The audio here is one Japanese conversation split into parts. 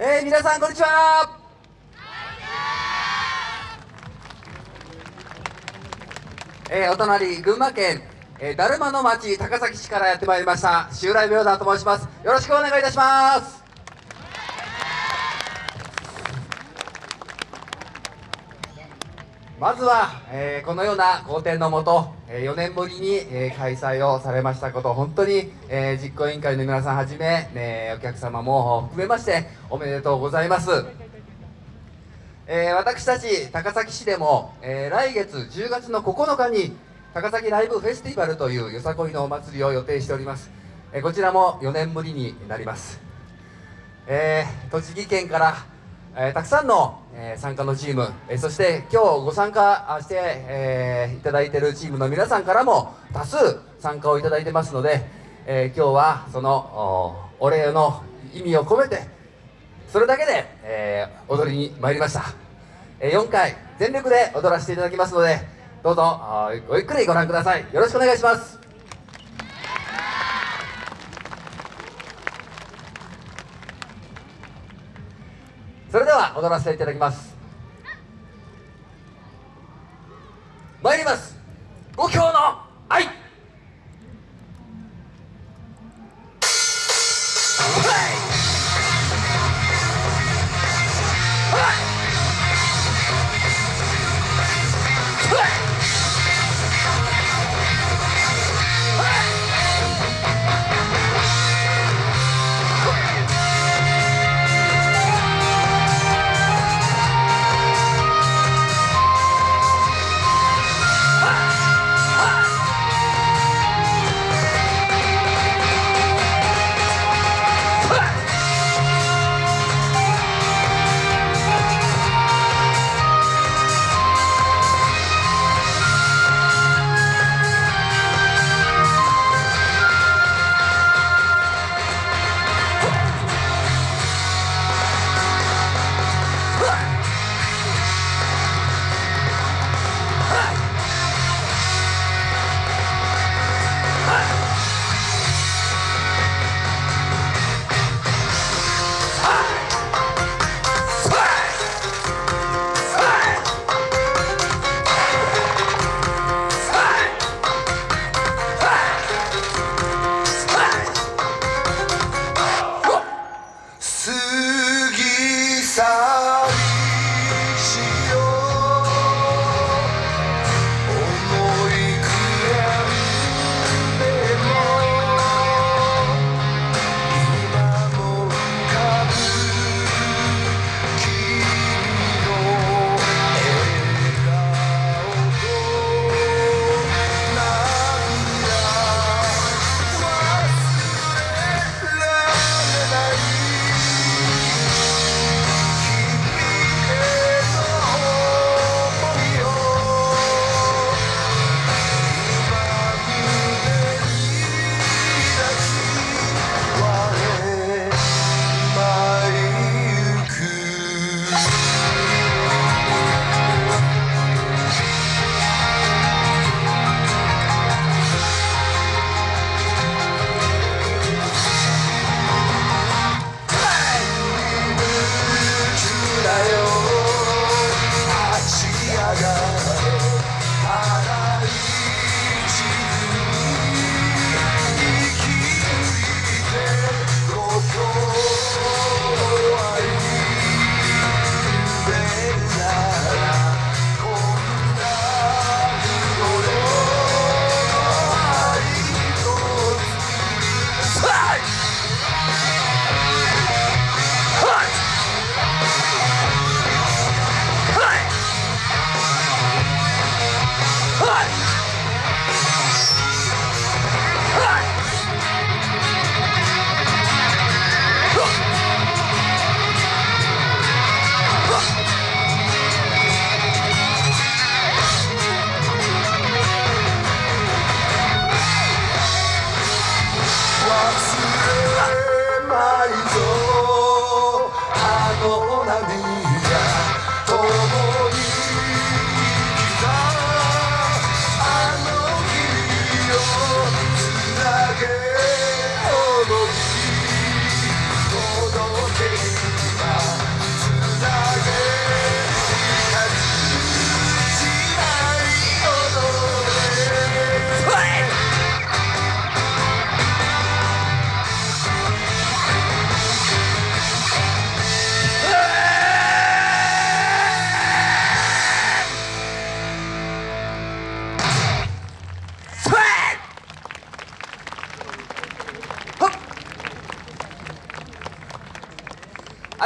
えー、皆さんこんにちは。えー、お隣群馬県、えー、だるまの町高崎市からやってまいりました。襲来明山と申します。よろしくお願いいたします。まずは、えー、このような好天のもと、えー、4年ぶりに、えー、開催をされましたこと本当に、えー、実行委員会の皆さんはじめ、ね、お客様も含めましておめでとうございます。えー、私たち高崎市でも、えー、来月10月の9日に高崎ライブフェスティバルというよさこいのお祭りを予定しております、えー、こちらも4年ぶりになります、え栃木県から、えたくさんの、え参加のチーム、えそして今日ご参加して、えいただいているチームの皆さんからも多数参加をいただいてますので、え今日はそのお礼の意味を込めてそれだけで、え、踊りに参りました、え、4回全力で踊らせていただきますのでどうぞごゆっくりご覧ください。よろしくお願いします。踊らせていただきます。参ります。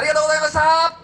ありがとうございました。